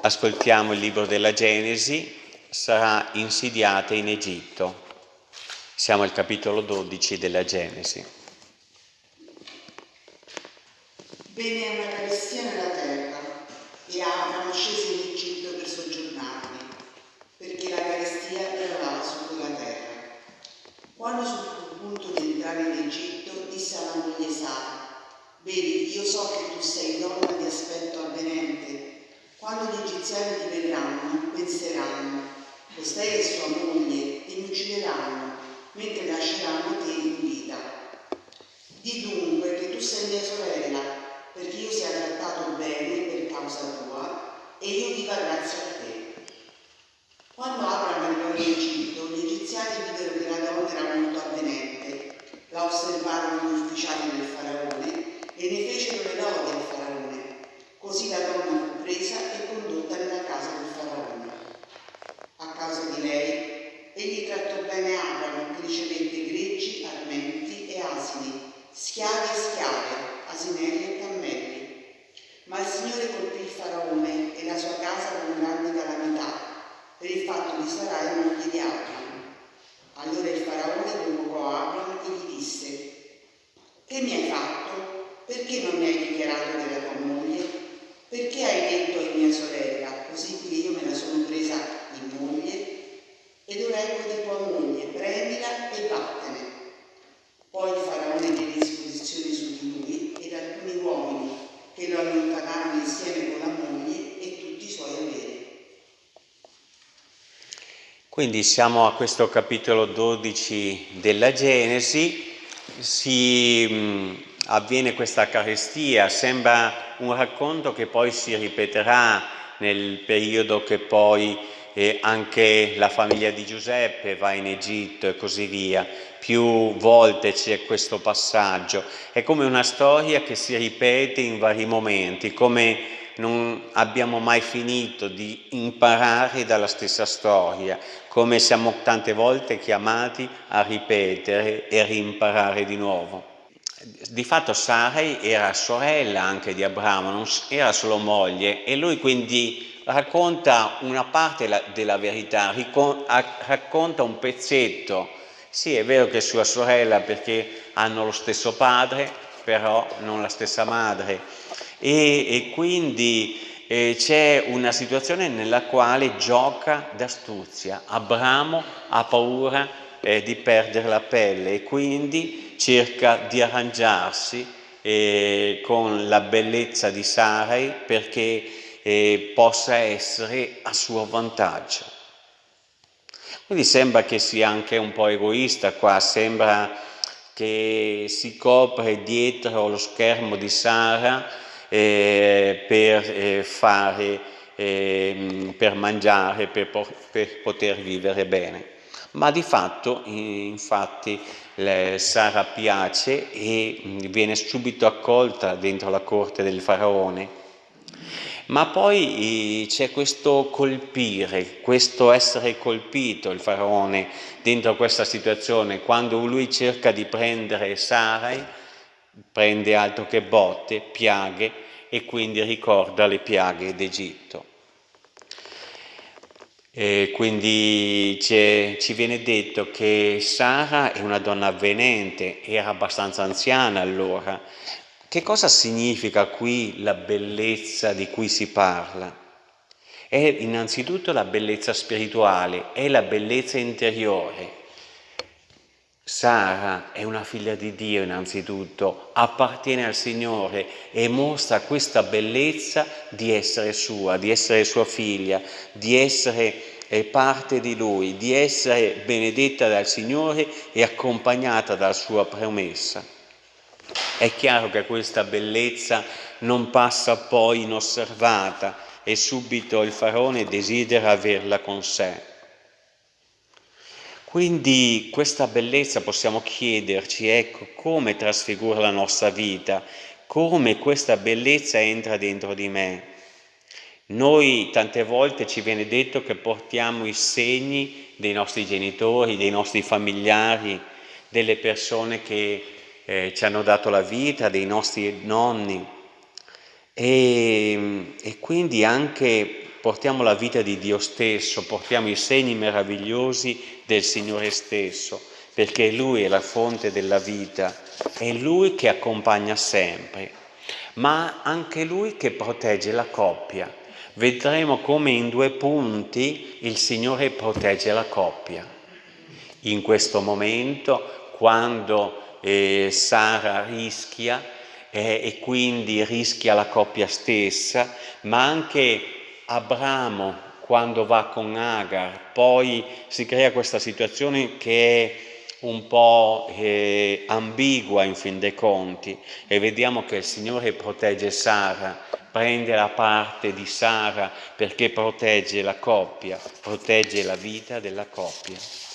Ascoltiamo il libro della Genesi, sarà insidiata in Egitto. Siamo al capitolo 12 della Genesi. Venne una carestia nella terra e Abramo scese in Egitto per soggiornarvi, perché la carestia era quella terra. Quando fu sul punto di entrare in Egitto, disse alla moglie Sara, vedi, io so che tu sei donna di aspetto avvenente. Quando gli egiziani ti vedranno, penseranno, costei è sua moglie, e mi uccideranno, mentre lasceranno te in vita. Di dunque che tu sei mia sorella, perché io sia trattato bene per causa tua e io viva grazie a te. Quando Abramo arrivò in Egitto, gli egiziani videro che la donna era molto avvenente, la osservarono gli ufficiali del faraone e ne fecero le lodi al faraone. Così la donna fu presa e condotta nella casa del faraone. A causa di lei, bene che ricevette greggi, armenti e asini, schiavi e schiave, asinelli e cammelli. Ma il Signore colpì il faraone e la sua casa con grande calamità per il fatto di Sarai moglie di Abramo. Allora il faraone convocò Abramo e gli disse Che mi hai fatto? Perché non mi hai dichiarato che era tua moglie? Perché hai detto è mia sorella, così che io me la sono presa in moglie? Ed ora ecco di tua moglie, prendila e vattene. Poi il faraone diede disposizioni su di lui ed alcuni uomini che lo allontanarono insieme con la moglie e tutti i suoi averi. Quindi siamo a questo capitolo 12 della Genesi, si mh, avviene questa carestia, sembra un racconto che poi si ripeterà nel periodo che poi eh, anche la famiglia di Giuseppe va in Egitto e così via. Più volte c'è questo passaggio. È come una storia che si ripete in vari momenti, come non abbiamo mai finito di imparare dalla stessa storia, come siamo tante volte chiamati a ripetere e rimparare di nuovo. Di fatto Sarai era sorella anche di Abramo, non era solo moglie e lui quindi racconta una parte della verità, racconta un pezzetto. Sì, è vero che è sua sorella perché hanno lo stesso padre, però non la stessa madre e, e quindi eh, c'è una situazione nella quale gioca d'astuzia. Abramo ha paura eh, di perdere la pelle e quindi cerca di arrangiarsi eh, con la bellezza di Sarai perché eh, possa essere a suo vantaggio. Quindi sembra che sia anche un po' egoista qua, sembra che si copre dietro lo schermo di Sara eh, per eh, fare, eh, per mangiare, per, per, poter vivere bene. Ma di fatto, infatti, Sara piace e viene subito accolta dentro la corte del faraone. Ma poi c'è questo colpire, questo essere colpito il faraone dentro questa situazione, quando lui cerca di prendere Sarai, prende altro che botte, piaghe e quindi ricorda le piaghe d'Egitto. Quindi ci viene detto che Sara è una donna avvenente, era abbastanza anziana allora. Che cosa significa qui la bellezza di cui si parla? È innanzitutto la bellezza spirituale, è la bellezza interiore. Sara è una figlia di Dio innanzitutto, appartiene al Signore e mostra questa bellezza di essere sua, di essere sua figlia, di essere eh, parte di Lui, di essere benedetta dal Signore e accompagnata dalla sua promessa. È chiaro che questa bellezza non passa poi inosservata e subito il faraone desidera averla con sé. Quindi questa bellezza possiamo chiederci, ecco, come trasfigura la nostra vita, come questa bellezza entra dentro di me. Noi tante volte ci viene detto che portiamo i segni dei nostri genitori, dei nostri familiari, delle persone che eh, ci hanno dato la vita, dei nostri nonni. E, e quindi anche portiamo la vita di Dio stesso, portiamo i segni meravigliosi del Signore stesso, perché Lui è la fonte della vita, è Lui che accompagna sempre, ma anche Lui che protegge la coppia. Vedremo come in due punti il Signore protegge la coppia. In questo momento, quando eh, Sara rischia, eh, e quindi rischia la coppia stessa, ma anche Abramo quando va con Agar, poi si crea questa situazione che è un po' eh, ambigua in fin dei conti e vediamo che il Signore protegge Sara, prende la parte di Sara perché protegge la coppia, protegge la vita della coppia.